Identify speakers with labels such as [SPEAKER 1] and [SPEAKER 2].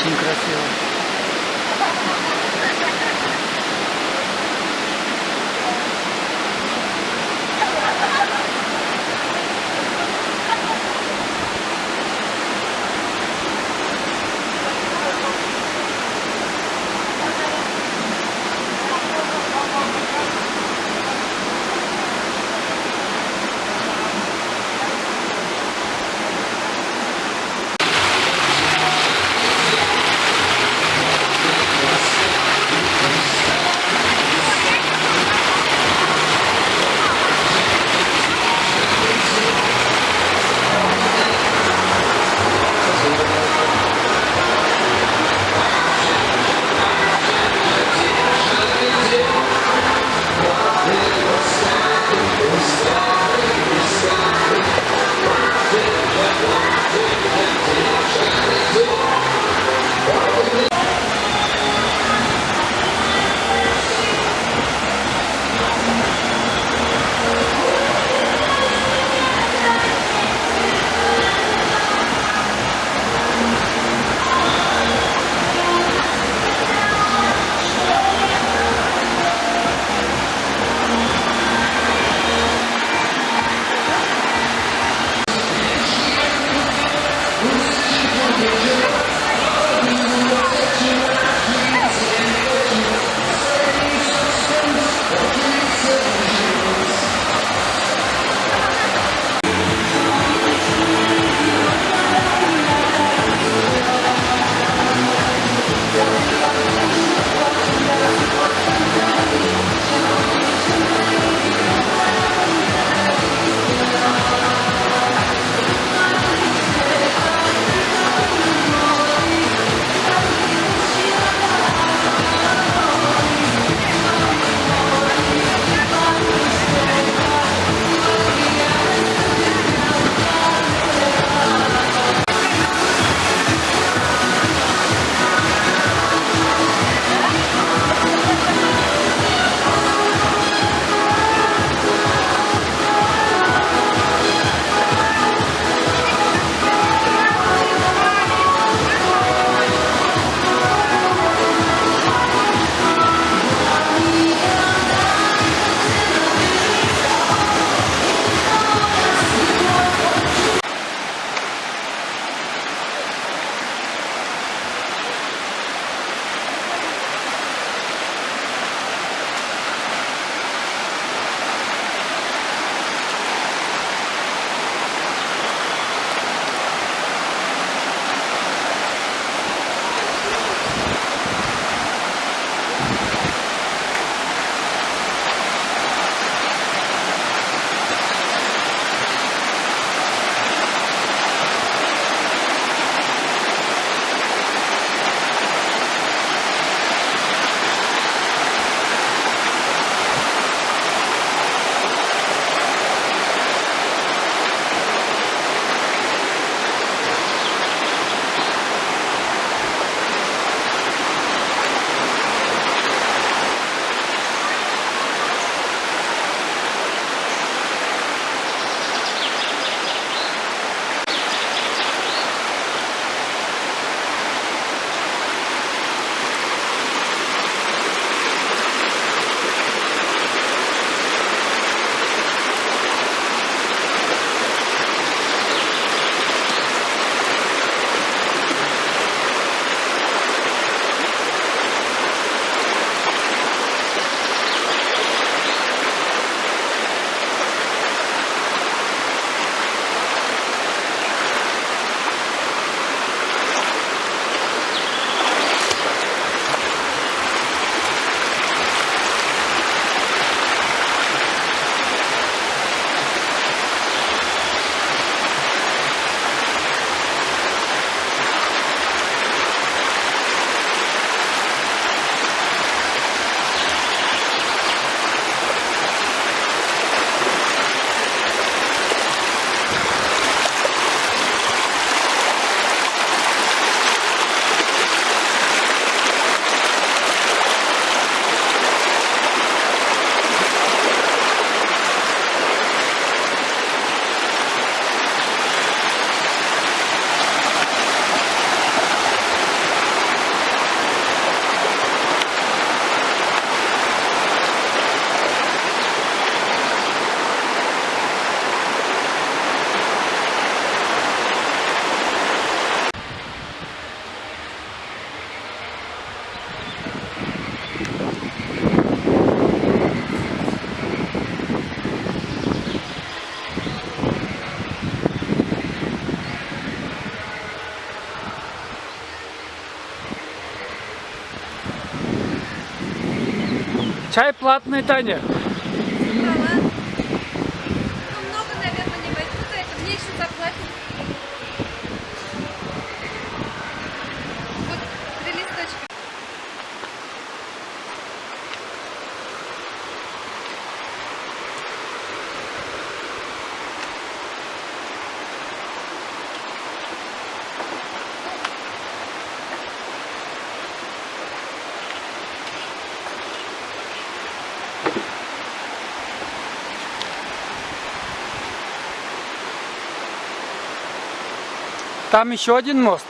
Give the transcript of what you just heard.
[SPEAKER 1] Очень красиво. Чай платный, Таня. Там еще один мост.